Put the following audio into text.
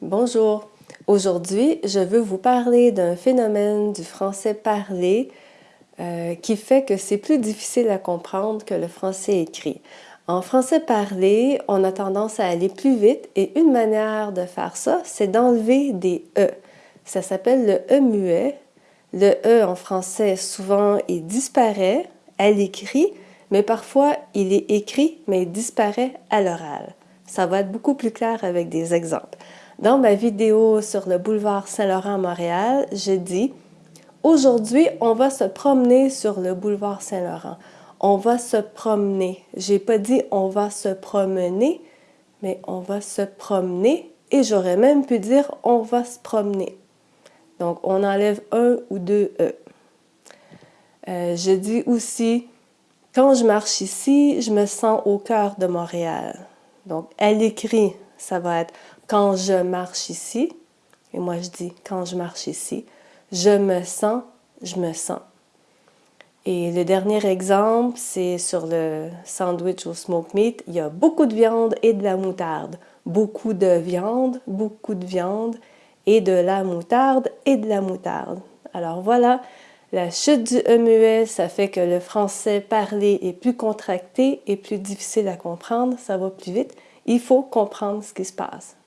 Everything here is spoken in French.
Bonjour. Aujourd'hui, je veux vous parler d'un phénomène du français parlé euh, qui fait que c'est plus difficile à comprendre que le français écrit. En français parlé, on a tendance à aller plus vite et une manière de faire ça, c'est d'enlever des « e ». Ça s'appelle le « e » muet. Le « e » en français, souvent, il disparaît à l'écrit, mais parfois, il est écrit, mais il disparaît à l'oral. Ça va être beaucoup plus clair avec des exemples. Dans ma vidéo sur le boulevard Saint-Laurent à Montréal, j'ai dit « Aujourd'hui, on va se promener sur le boulevard Saint-Laurent. On va se promener. » J'ai pas dit « on va se promener », mais on va se promener et j'aurais même pu dire « on va se promener ». Donc, on enlève un ou deux « e euh, je dis aussi « quand je marche ici, je me sens au cœur de Montréal ». Donc, à l'écrit, ça va être quand je marche ici, et moi je dis quand je marche ici, je me sens, je me sens. Et le dernier exemple, c'est sur le sandwich au smoke meat. Il y a beaucoup de viande et de la moutarde. Beaucoup de viande, beaucoup de viande et de la moutarde et de la moutarde. Alors voilà, la chute du E ça fait que le français parlé est plus contracté et plus difficile à comprendre, ça va plus vite. Il faut comprendre ce qui se passe.